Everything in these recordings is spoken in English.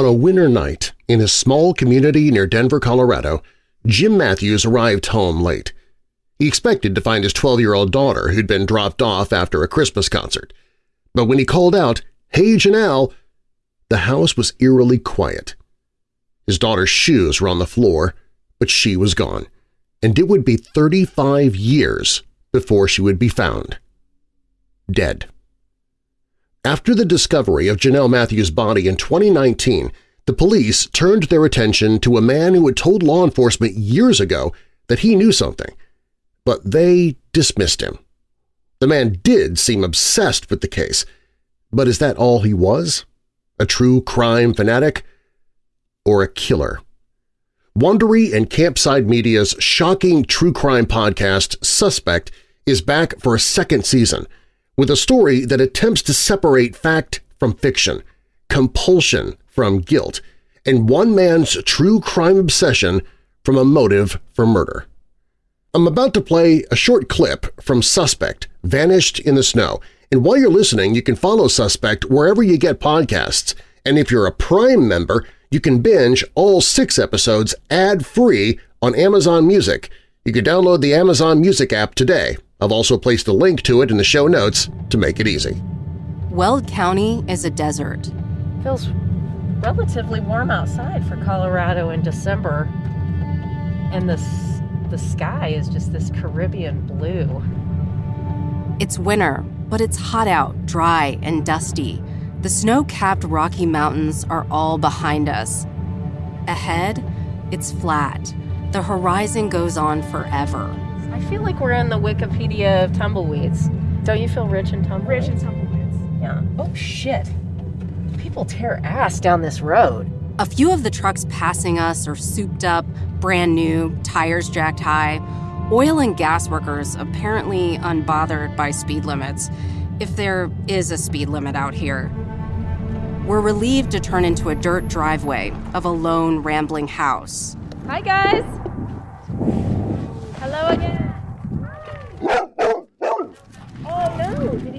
On a winter night in a small community near Denver, Colorado, Jim Matthews arrived home late. He expected to find his 12-year-old daughter who'd been dropped off after a Christmas concert. But when he called out, "'Hey, Jonelle!' the house was eerily quiet. His daughter's shoes were on the floor, but she was gone, and it would be 35 years before she would be found. Dead. After the discovery of Jonelle Matthews' body in 2019, the police turned their attention to a man who had told law enforcement years ago that he knew something, but they dismissed him. The man did seem obsessed with the case, but is that all he was? A true crime fanatic? Or a killer? Wondery and Campside Media's shocking true crime podcast Suspect is back for a second season – with a story that attempts to separate fact from fiction, compulsion from guilt, and one man's true crime obsession from a motive for murder. I'm about to play a short clip from Suspect, Vanished in the Snow, and while you're listening you can follow Suspect wherever you get podcasts, and if you're a Prime member, you can binge all six episodes ad-free on Amazon Music. You can download the Amazon Music app today I've also placed a link to it in the show notes to make it easy. Weld County is a desert. Feels relatively warm outside for Colorado in December. And the, the sky is just this Caribbean blue. It's winter, but it's hot out, dry, and dusty. The snow-capped Rocky Mountains are all behind us. Ahead, it's flat. The horizon goes on forever. I feel like we're in the Wikipedia of tumbleweeds. Don't you feel rich in tumbleweeds? Rich in tumbleweeds. Yeah. Oh, shit. People tear ass down this road. A few of the trucks passing us are souped up, brand new, tires jacked high. Oil and gas workers apparently unbothered by speed limits, if there is a speed limit out here. We're relieved to turn into a dirt driveway of a lone, rambling house. Hi, guys. Hello again.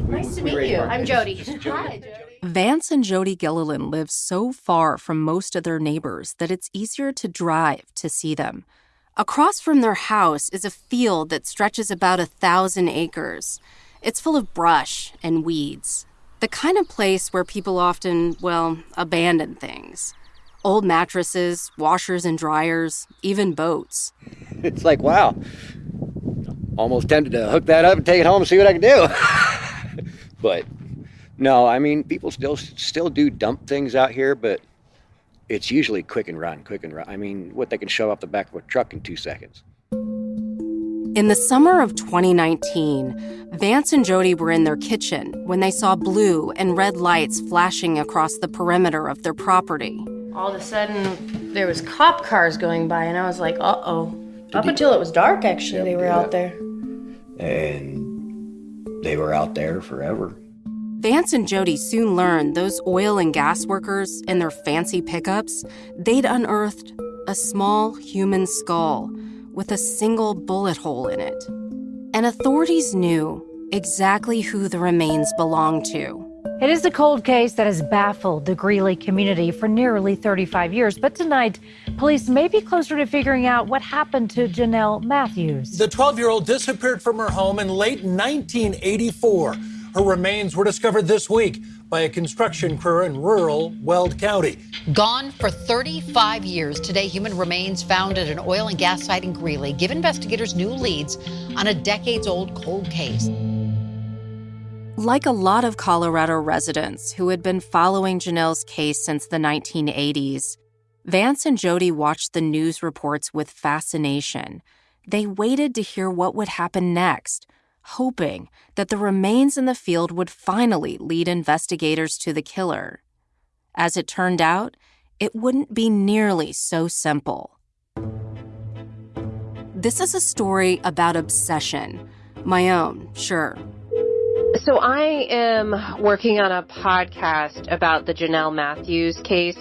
Nice to meet you. I'm Jody. Hi, Jody. Vance and Jody Gilliland live so far from most of their neighbors that it's easier to drive to see them. Across from their house is a field that stretches about a thousand acres. It's full of brush and weeds. The kind of place where people often, well, abandon things. Old mattresses, washers and dryers, even boats. It's like, wow, almost tempted to hook that up and take it home and see what I can do. but no, I mean, people still still do dump things out here, but it's usually quick and run, quick and run. I mean, what they can shove off the back of a truck in two seconds. In the summer of 2019, Vance and Jody were in their kitchen when they saw blue and red lights flashing across the perimeter of their property. All of a sudden, there was cop cars going by, and I was like, uh-oh. Up until it was dark, actually, yep, they were out there. And they were out there forever. Vance and Jody soon learned those oil and gas workers in their fancy pickups, they'd unearthed a small human skull with a single bullet hole in it. And authorities knew exactly who the remains belonged to. It is a cold case that has baffled the Greeley community for nearly 35 years. But tonight, police may be closer to figuring out what happened to Jonelle Matthews. The 12 year old disappeared from her home in late 1984. Her remains were discovered this week by a construction crew in rural Weld County. Gone for 35 years. Today, human remains found at an oil and gas site in Greeley give investigators new leads on a decades old cold case. Like a lot of Colorado residents who had been following Jonelle's case since the 1980s, Vance and Jody watched the news reports with fascination. They waited to hear what would happen next, hoping that the remains in the field would finally lead investigators to the killer. As it turned out, it wouldn't be nearly so simple. This is a story about obsession. My own, sure, so I am working on a podcast about the Jonelle Matthews case.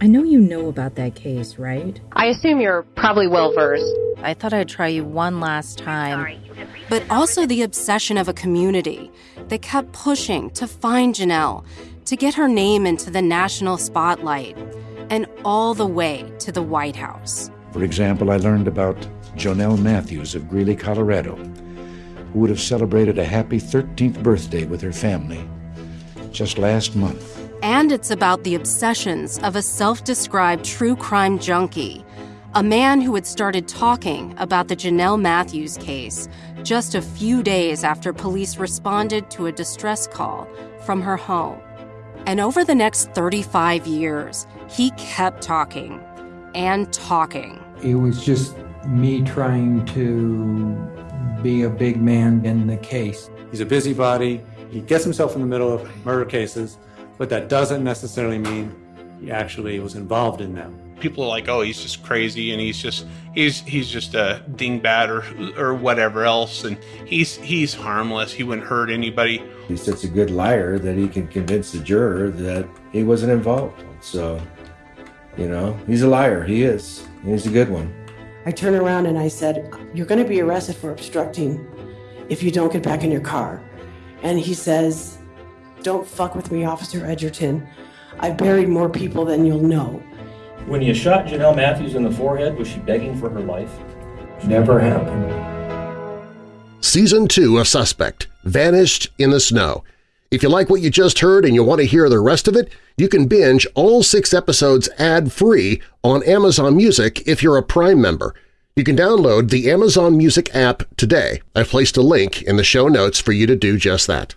I know you know about that case, right? I assume you're probably well versed. I thought I'd try you one last time. But also the obsession of a community that kept pushing to find Jonelle, to get her name into the national spotlight. and all the way to the White House. For example, I learned about Jonelle Matthews of Greeley, Colorado, who would have celebrated a happy 13th birthday with her family just last month. And it's about the obsessions of a self described true crime junkie, a man who had started talking about the Jonelle Matthews case just a few days after police responded to a distress call from her home. And over the next 35 years, he kept talking and talking. It was just me trying to be a big man in the case. He's a busybody. He gets himself in the middle of murder cases, but that doesn't necessarily mean he actually was involved in them. People are like, "Oh, he's just crazy, and he's just he's he's just a dingbat or or whatever else, and he's he's harmless. He wouldn't hurt anybody." He's such a good liar that he can convince the juror that he wasn't involved. So, you know, he's a liar. He is. He's a good one. I turned around and I said, You're going to be arrested for obstructing if you don't get back in your car. And he says, Don't fuck with me, Officer Edgerton. I've buried more people than you'll know. When you shot Jonelle Matthews in the forehead, was she begging for her life? Never happened. Season 2 of Suspect, Vanished in the Snow. If you like what you just heard and you want to hear the rest of it, you can binge all six episodes ad-free on Amazon Music if you're a Prime member. You can download the Amazon Music app today. I've placed a link in the show notes for you to do just that.